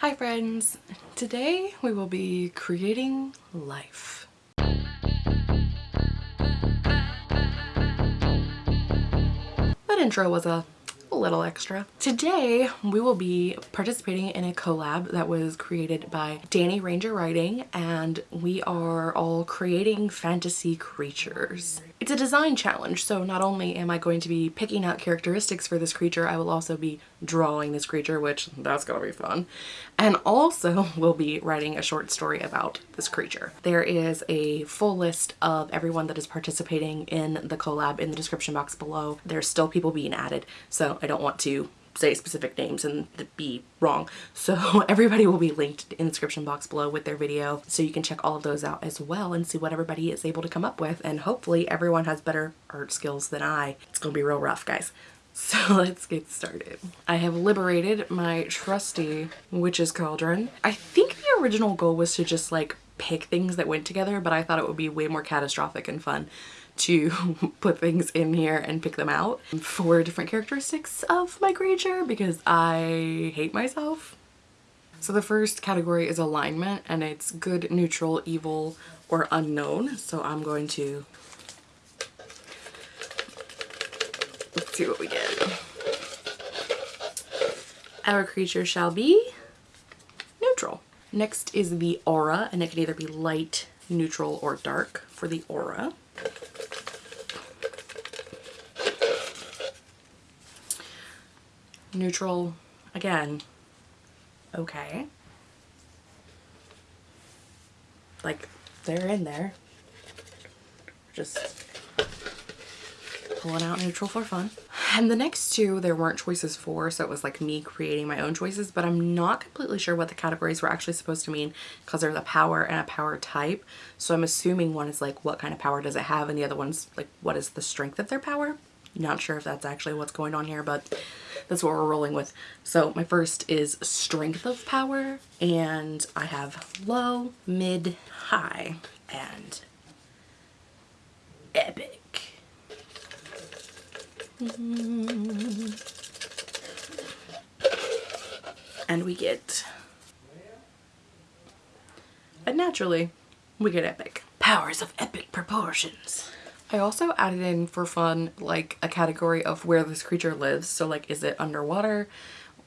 Hi friends! Today we will be creating life. That intro was a little extra. Today we will be participating in a collab that was created by Danny Ranger Writing and we are all creating fantasy creatures. It's a design challenge so not only am I going to be picking out characteristics for this creature I will also be drawing this creature which that's gonna be fun and also will be writing a short story about this creature. There is a full list of everyone that is participating in the collab in the description box below. There's still people being added so I don't want to say specific names and be wrong. So everybody will be linked in the description box below with their video so you can check all of those out as well and see what everybody is able to come up with and hopefully everyone has better art skills than I. It's gonna be real rough guys. So let's get started. I have liberated my trusty witch's cauldron. I think the original goal was to just like pick things that went together but I thought it would be way more catastrophic and fun to put things in here and pick them out for different characteristics of my creature because I hate myself. So the first category is alignment and it's good, neutral, evil, or unknown. So I'm going to let's see what we get. Our creature shall be neutral. Next is the aura and it can either be light, neutral, or dark for the aura. Neutral again. Okay. Like they're in there. Just pulling out neutral for fun. And the next two there weren't choices for so it was like me creating my own choices but I'm not completely sure what the categories were actually supposed to mean because there's a power and a power type. So I'm assuming one is like what kind of power does it have and the other one's like what is the strength of their power? Not sure if that's actually what's going on here, but that's what we're rolling with. So my first is strength of power, and I have low, mid, high, and epic. And we get, and naturally, we get epic. Powers of epic proportions. I also added in for fun like a category of where this creature lives. So like is it underwater,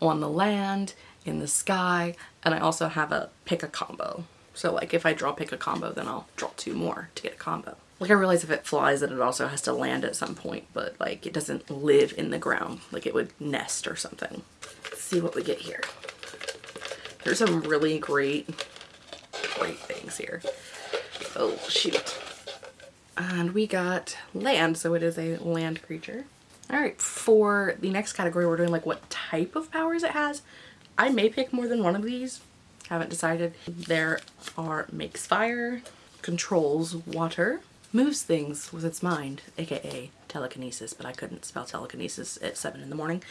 on the land, in the sky, and I also have a pick a combo. So like if I draw pick a combo then I'll draw two more to get a combo. Like I realize if it flies that it also has to land at some point but like it doesn't live in the ground like it would nest or something. Let's see what we get here. There's some really great great things here. Oh shoot. And we got land, so it is a land creature. All right, for the next category, we're doing like what type of powers it has. I may pick more than one of these. Haven't decided. There are makes fire, controls water, moves things with its mind, aka telekinesis, but I couldn't spell telekinesis at 7 in the morning.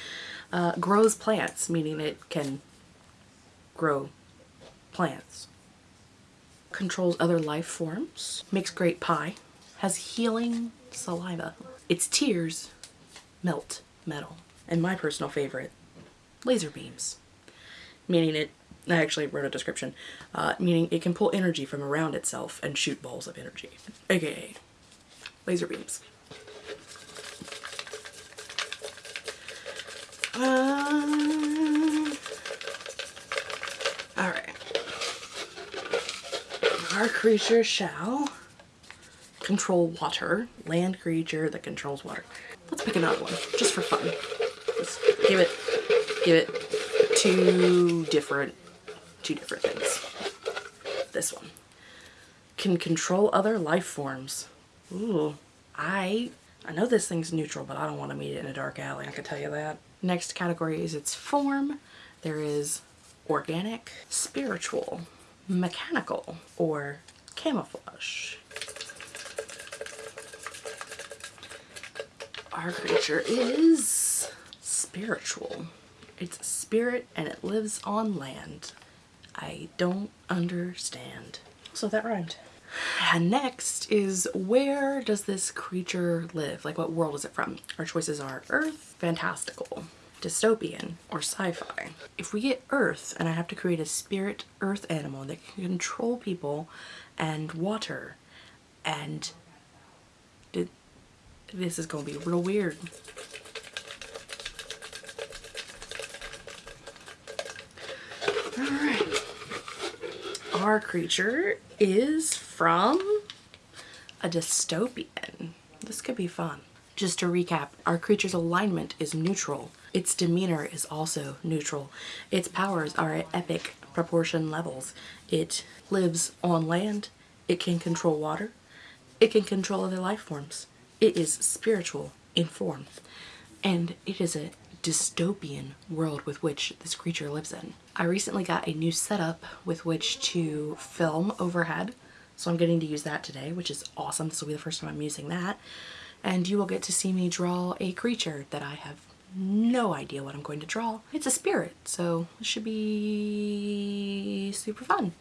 Uh, grows plants, meaning it can grow plants. Controls other life forms. Makes great pie has healing saliva. Its tears melt metal. And my personal favorite, laser beams. Meaning it, I actually wrote a description, uh, meaning it can pull energy from around itself and shoot balls of energy, aka laser beams. Um, Alright. Our creature shall control water. Land creature that controls water. Let's pick another one, just for fun. Just give it, give it two different, two different things. This one. Can control other life forms. Ooh, I, I know this thing's neutral, but I don't want to meet it in a dark alley, I can tell you that. Next category is its form. There is organic, spiritual, mechanical, or camouflage. Our creature is spiritual. It's a spirit and it lives on land. I don't understand. So that rhymed. And next is where does this creature live? Like what world is it from? Our choices are Earth, fantastical. dystopian or sci-fi. If we get Earth and I have to create a spirit Earth animal that can control people and water and this is gonna be real weird. Alright. Our creature is from a dystopian. This could be fun. Just to recap, our creature's alignment is neutral. Its demeanor is also neutral. Its powers are at epic proportion levels. It lives on land. It can control water. It can control other life forms. It is spiritual in form. And it is a dystopian world with which this creature lives in. I recently got a new setup with which to film overhead. So I'm getting to use that today, which is awesome. This will be the first time I'm using that and you will get to see me draw a creature that I have no idea what I'm going to draw. It's a spirit, so it should be super fun.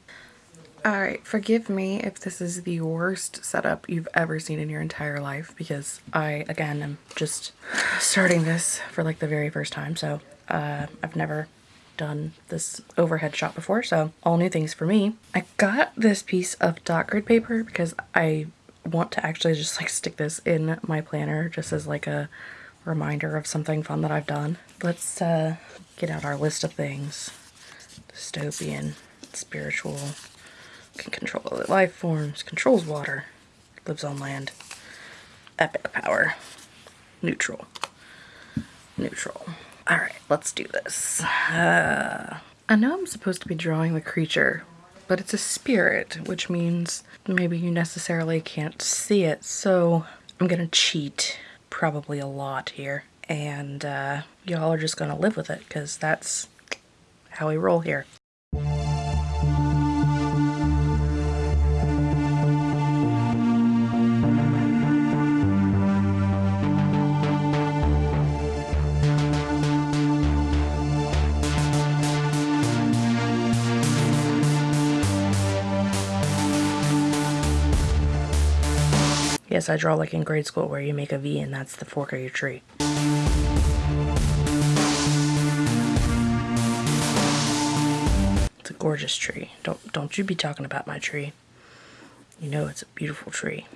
Alright, forgive me if this is the worst setup you've ever seen in your entire life because I, again, am just starting this for like the very first time, so uh, I've never done this overhead shot before, so all new things for me. I got this piece of dot grid paper because I want to actually just like stick this in my planner just as like a reminder of something fun that I've done. Let's uh, get out our list of things. Dystopian, spiritual, can control other life forms, controls water, lives on land, epic power, neutral, neutral. All right, let's do this. Uh, I know I'm supposed to be drawing the creature, but it's a spirit, which means maybe you necessarily can't see it. So I'm gonna cheat probably a lot here. And uh, y'all are just gonna live with it because that's how we roll here. Yes, I draw like in grade school where you make a V and that's the fork of your tree. It's a gorgeous tree. Don't don't you be talking about my tree. You know it's a beautiful tree.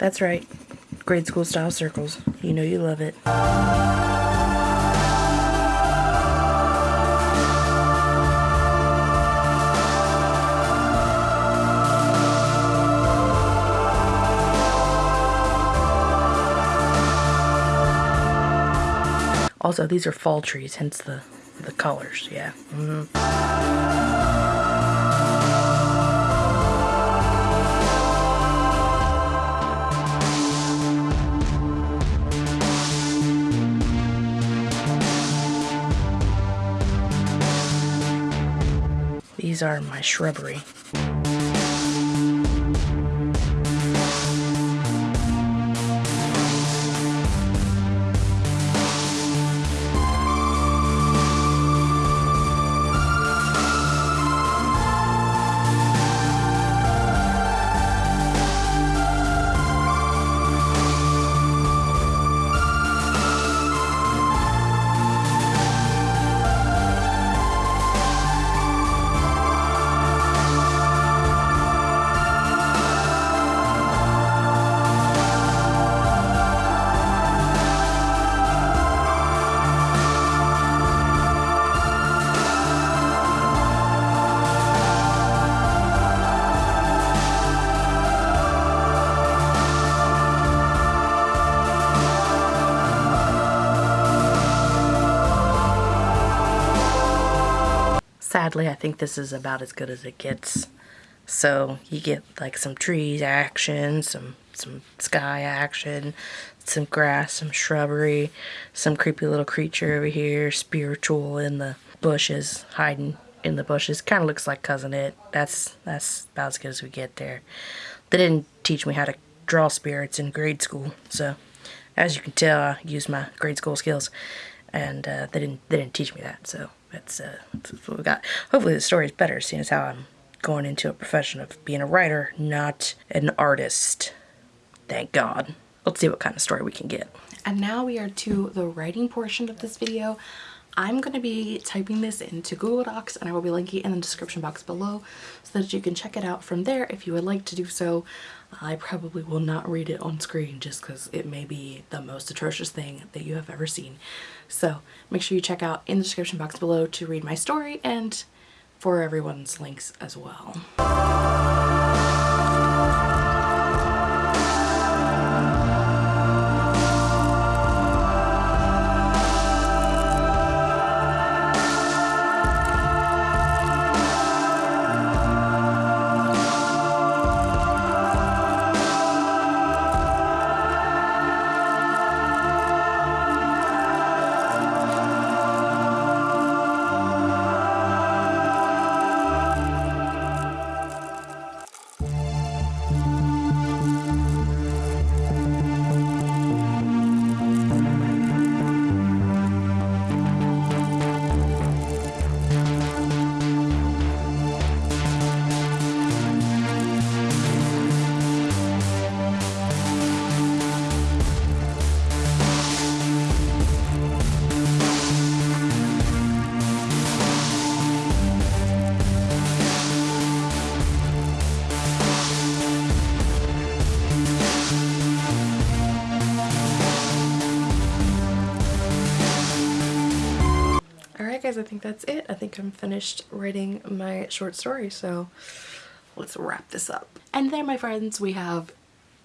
That's right. Grade school style circles. You know you love it. Also, these are fall trees, hence the, the colors, yeah. Mm -hmm. These are my shrubbery. Sadly, I think this is about as good as it gets. So you get like some trees action, some some sky action, some grass, some shrubbery, some creepy little creature over here, spiritual in the bushes, hiding in the bushes. Kind of looks like Cousin It. That's that's about as good as we get there. They didn't teach me how to draw spirits in grade school, so as you can tell, I used my grade school skills, and uh, they didn't they didn't teach me that. So that's, uh, that's what we got. Hopefully the story is better, seeing as how I'm going into a profession of being a writer, not an artist. Thank God. Let's see what kind of story we can get. And now we are to the writing portion of this video. I'm going to be typing this into Google Docs and I will be linking it in the description box below so that you can check it out from there if you would like to do so. I probably will not read it on screen just because it may be the most atrocious thing that you have ever seen. So make sure you check out in the description box below to read my story and for everyone's links as well. Guys, I think that's it. I think I'm finished writing my short story, so let's wrap this up. And there, my friends, we have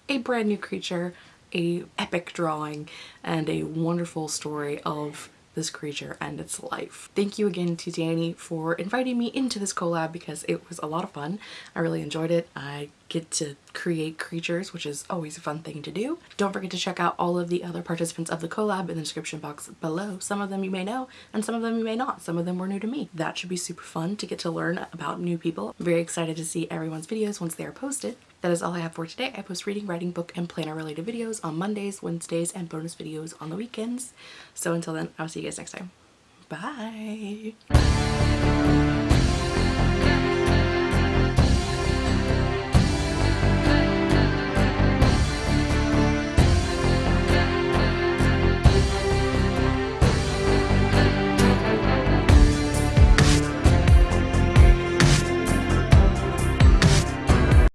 a brand new creature, a epic drawing, and a wonderful story of this creature and its life. Thank you again to Danny for inviting me into this collab because it was a lot of fun. I really enjoyed it. I get to create creatures, which is always a fun thing to do. Don't forget to check out all of the other participants of the collab in the description box below. Some of them you may know and some of them you may not. Some of them were new to me. That should be super fun to get to learn about new people. I'm very excited to see everyone's videos once they are posted. That is all I have for today. I post reading, writing, book, and planner related videos on Mondays, Wednesdays, and bonus videos on the weekends. So until then, I'll see you guys next time. Bye!